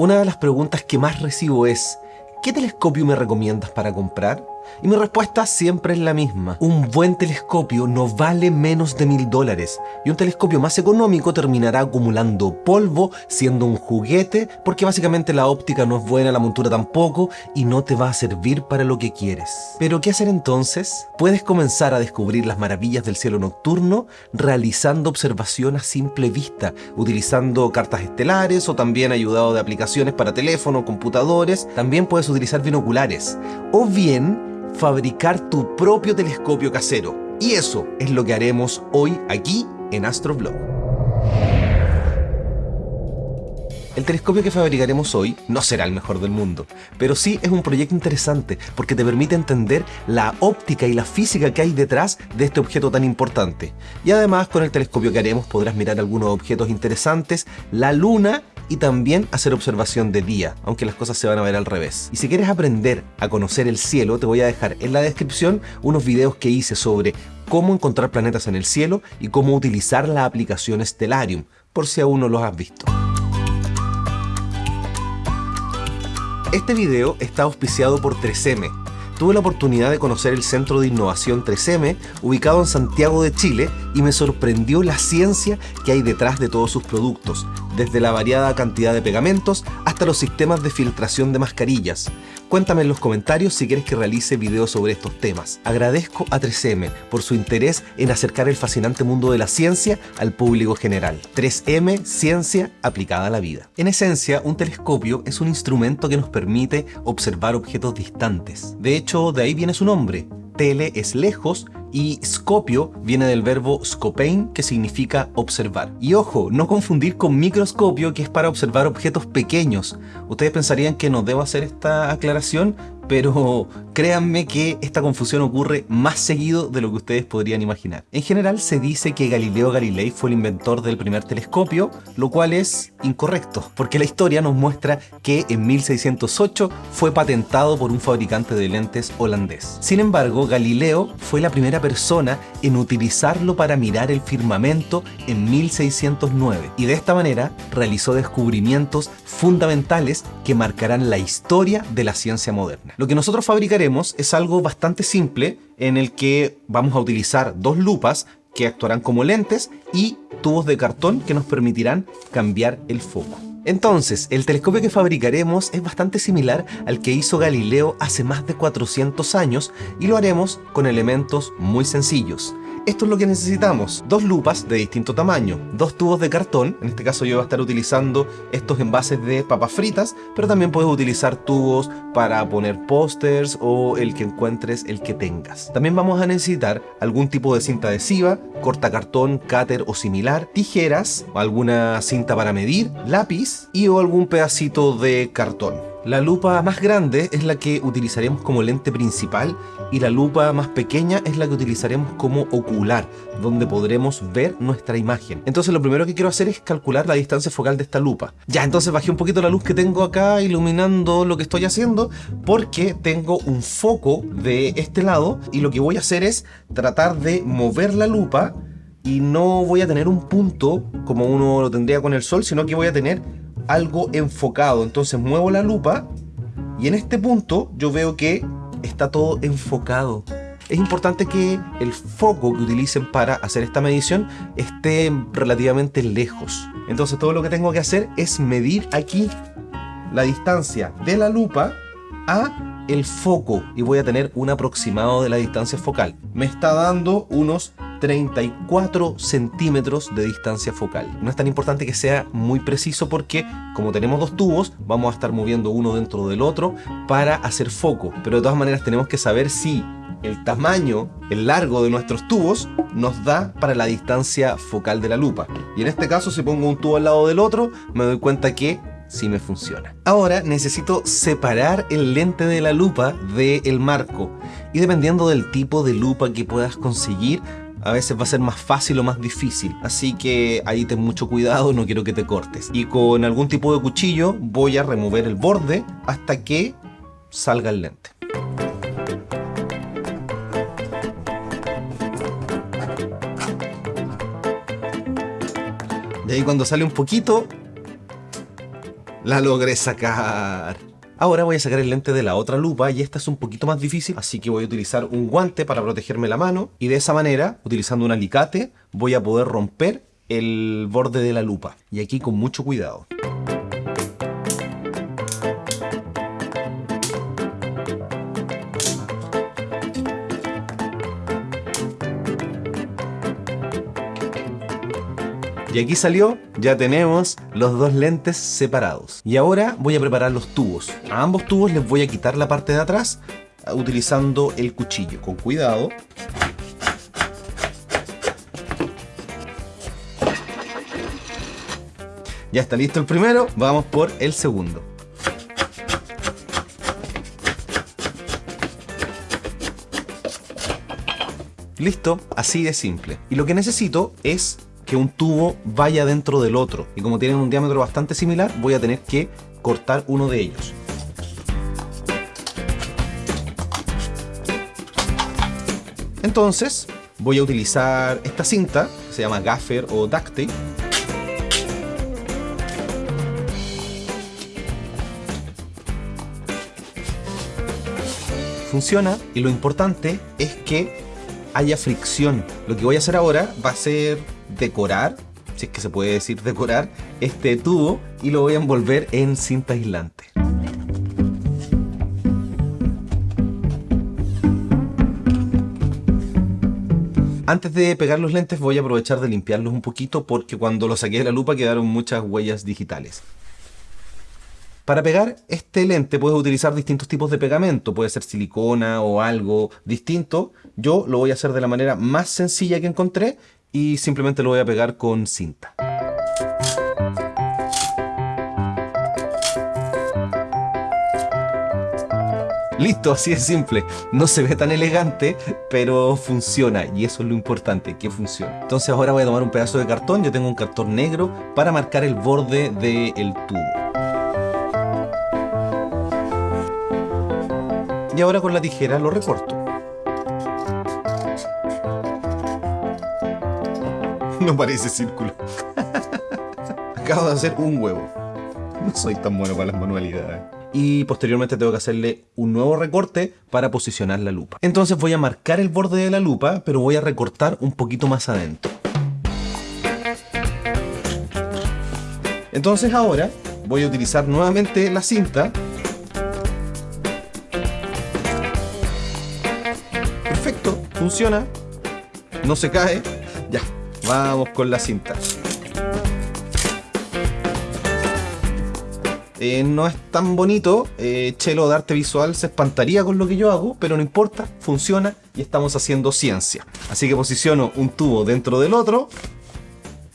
Una de las preguntas que más recibo es, ¿qué telescopio me recomiendas para comprar? Y mi respuesta siempre es la misma. Un buen telescopio no vale menos de mil dólares y un telescopio más económico terminará acumulando polvo, siendo un juguete, porque básicamente la óptica no es buena, la montura tampoco y no te va a servir para lo que quieres. Pero ¿qué hacer entonces? Puedes comenzar a descubrir las maravillas del cielo nocturno realizando observación a simple vista, utilizando cartas estelares o también ayudado de aplicaciones para teléfono, computadores. También puedes utilizar binoculares o bien fabricar tu propio telescopio casero. Y eso es lo que haremos hoy aquí en Astroblog. El telescopio que fabricaremos hoy no será el mejor del mundo, pero sí es un proyecto interesante porque te permite entender la óptica y la física que hay detrás de este objeto tan importante. Y además con el telescopio que haremos podrás mirar algunos objetos interesantes, la luna y también hacer observación de día, aunque las cosas se van a ver al revés. Y si quieres aprender a conocer el cielo, te voy a dejar en la descripción unos videos que hice sobre cómo encontrar planetas en el cielo y cómo utilizar la aplicación Stellarium, por si aún no los has visto. Este video está auspiciado por 3M, tuve la oportunidad de conocer el Centro de Innovación 3M, ubicado en Santiago de Chile, y me sorprendió la ciencia que hay detrás de todos sus productos, desde la variada cantidad de pegamentos hasta los sistemas de filtración de mascarillas. Cuéntame en los comentarios si quieres que realice videos sobre estos temas. Agradezco a 3M por su interés en acercar el fascinante mundo de la ciencia al público general. 3M, ciencia aplicada a la vida. En esencia, un telescopio es un instrumento que nos permite observar objetos distantes. De hecho, de ahí viene su nombre. Tele es lejos y scopio viene del verbo scopein, que significa observar. Y ojo, no confundir con microscopio, que es para observar objetos pequeños. Ustedes pensarían que no debo hacer esta aclaración, pero créanme que esta confusión ocurre más seguido de lo que ustedes podrían imaginar. En general se dice que Galileo Galilei fue el inventor del primer telescopio, lo cual es incorrecto, porque la historia nos muestra que en 1608 fue patentado por un fabricante de lentes holandés. Sin embargo, Galileo fue la primera persona en utilizarlo para mirar el firmamento en 1609 y de esta manera realizó descubrimientos fundamentales que marcarán la historia de la ciencia moderna. Lo que nosotros fabricaremos es algo bastante simple en el que vamos a utilizar dos lupas que actuarán como lentes y tubos de cartón que nos permitirán cambiar el foco. Entonces, el telescopio que fabricaremos es bastante similar al que hizo Galileo hace más de 400 años y lo haremos con elementos muy sencillos. Esto es lo que necesitamos, dos lupas de distinto tamaño, dos tubos de cartón, en este caso yo voy a estar utilizando estos envases de papas fritas, pero también puedes utilizar tubos para poner pósters o el que encuentres, el que tengas. También vamos a necesitar algún tipo de cinta adhesiva, cortacartón, cáter o similar, tijeras, alguna cinta para medir, lápiz y o algún pedacito de cartón. La lupa más grande es la que utilizaremos como lente principal y la lupa más pequeña es la que utilizaremos como ocular, donde podremos ver nuestra imagen. Entonces lo primero que quiero hacer es calcular la distancia focal de esta lupa. Ya, entonces bajé un poquito la luz que tengo acá iluminando lo que estoy haciendo porque tengo un foco de este lado y lo que voy a hacer es tratar de mover la lupa y no voy a tener un punto como uno lo tendría con el sol, sino que voy a tener algo enfocado. Entonces muevo la lupa y en este punto yo veo que está todo enfocado. Es importante que el foco que utilicen para hacer esta medición esté relativamente lejos. Entonces todo lo que tengo que hacer es medir aquí la distancia de la lupa a el foco y voy a tener un aproximado de la distancia focal. Me está dando unos 34 centímetros de distancia focal. No es tan importante que sea muy preciso porque como tenemos dos tubos vamos a estar moviendo uno dentro del otro para hacer foco. Pero de todas maneras tenemos que saber si el tamaño, el largo de nuestros tubos nos da para la distancia focal de la lupa. Y en este caso si pongo un tubo al lado del otro me doy cuenta que sí me funciona. Ahora necesito separar el lente de la lupa del marco y dependiendo del tipo de lupa que puedas conseguir a veces va a ser más fácil o más difícil. Así que ahí ten mucho cuidado, no quiero que te cortes. Y con algún tipo de cuchillo voy a remover el borde hasta que salga el lente. De ahí cuando sale un poquito, La logré sacar. Ahora voy a sacar el lente de la otra lupa y esta es un poquito más difícil, así que voy a utilizar un guante para protegerme la mano y de esa manera, utilizando un alicate, voy a poder romper el borde de la lupa. Y aquí con mucho cuidado. Y aquí salió, ya tenemos los dos lentes separados. Y ahora voy a preparar los tubos. A ambos tubos les voy a quitar la parte de atrás utilizando el cuchillo. Con cuidado. Ya está listo el primero, vamos por el segundo. Listo, así de simple. Y lo que necesito es que un tubo vaya dentro del otro. Y como tienen un diámetro bastante similar, voy a tener que cortar uno de ellos. Entonces, voy a utilizar esta cinta, que se llama gaffer o duct tape. Funciona y lo importante es que haya fricción. Lo que voy a hacer ahora va a ser decorar, si es que se puede decir decorar, este tubo y lo voy a envolver en cinta aislante. Antes de pegar los lentes voy a aprovechar de limpiarlos un poquito porque cuando los saqué de la lupa quedaron muchas huellas digitales. Para pegar este lente puedes utilizar distintos tipos de pegamento, puede ser silicona o algo distinto. Yo lo voy a hacer de la manera más sencilla que encontré y simplemente lo voy a pegar con cinta. Listo, así es simple. No se ve tan elegante, pero funciona. Y eso es lo importante, que funcione. Entonces ahora voy a tomar un pedazo de cartón. Yo tengo un cartón negro para marcar el borde del tubo. Y ahora con la tijera lo recorto. No parece círculo. Acabo de hacer un huevo. No soy tan bueno para las manualidades. Y posteriormente tengo que hacerle un nuevo recorte para posicionar la lupa. Entonces voy a marcar el borde de la lupa, pero voy a recortar un poquito más adentro. Entonces ahora voy a utilizar nuevamente la cinta. Perfecto, funciona. No se cae. Vamos con la cinta. Eh, no es tan bonito, eh, Chelo de arte visual se espantaría con lo que yo hago, pero no importa, funciona y estamos haciendo ciencia. Así que posiciono un tubo dentro del otro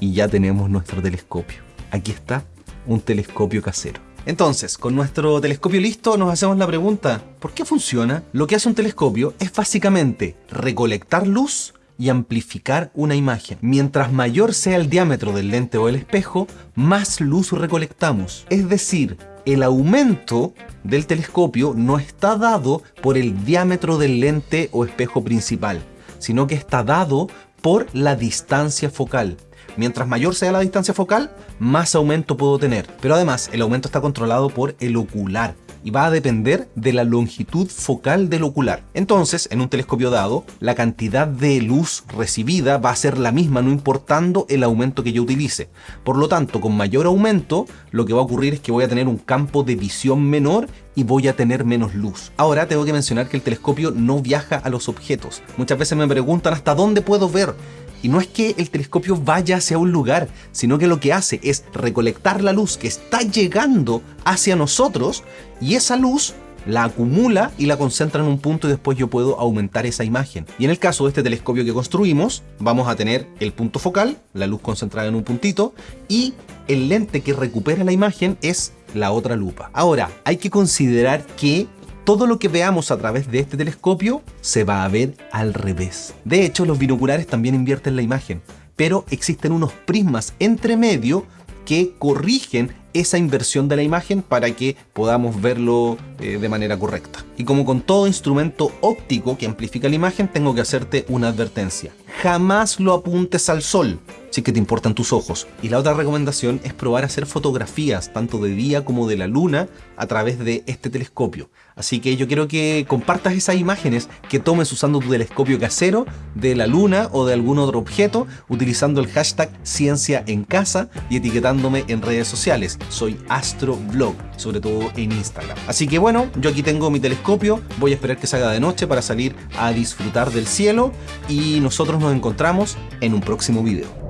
y ya tenemos nuestro telescopio. Aquí está, un telescopio casero. Entonces, con nuestro telescopio listo, nos hacemos la pregunta, ¿por qué funciona? Lo que hace un telescopio es básicamente recolectar luz y amplificar una imagen. Mientras mayor sea el diámetro del lente o el espejo, más luz recolectamos. Es decir, el aumento del telescopio no está dado por el diámetro del lente o espejo principal, sino que está dado por la distancia focal. Mientras mayor sea la distancia focal, más aumento puedo tener. Pero además, el aumento está controlado por el ocular, y va a depender de la longitud focal del ocular. Entonces, en un telescopio dado, la cantidad de luz recibida va a ser la misma no importando el aumento que yo utilice. Por lo tanto, con mayor aumento, lo que va a ocurrir es que voy a tener un campo de visión menor y voy a tener menos luz. Ahora tengo que mencionar que el telescopio no viaja a los objetos. Muchas veces me preguntan hasta dónde puedo ver. Y no es que el telescopio vaya hacia un lugar, sino que lo que hace es recolectar la luz que está llegando hacia nosotros y esa luz la acumula y la concentra en un punto y después yo puedo aumentar esa imagen. Y en el caso de este telescopio que construimos, vamos a tener el punto focal, la luz concentrada en un puntito, y el lente que recupera la imagen es la otra lupa. Ahora, hay que considerar que todo lo que veamos a través de este telescopio se va a ver al revés. De hecho, los binoculares también invierten la imagen, pero existen unos prismas entre medio que corrigen esa inversión de la imagen para que podamos verlo eh, de manera correcta. Y como con todo instrumento óptico que amplifica la imagen, tengo que hacerte una advertencia. Jamás lo apuntes al sol. Si que te importan tus ojos. Y la otra recomendación es probar a hacer fotografías, tanto de día como de la luna, a través de este telescopio. Así que yo quiero que compartas esas imágenes que tomes usando tu telescopio casero de la luna o de algún otro objeto, utilizando el hashtag ciencia en casa y etiquetándome en redes sociales. Soy astroblog, sobre todo en Instagram. Así que bueno, yo aquí tengo mi telescopio, voy a esperar que salga de noche para salir a disfrutar del cielo y nosotros nos encontramos en un próximo video.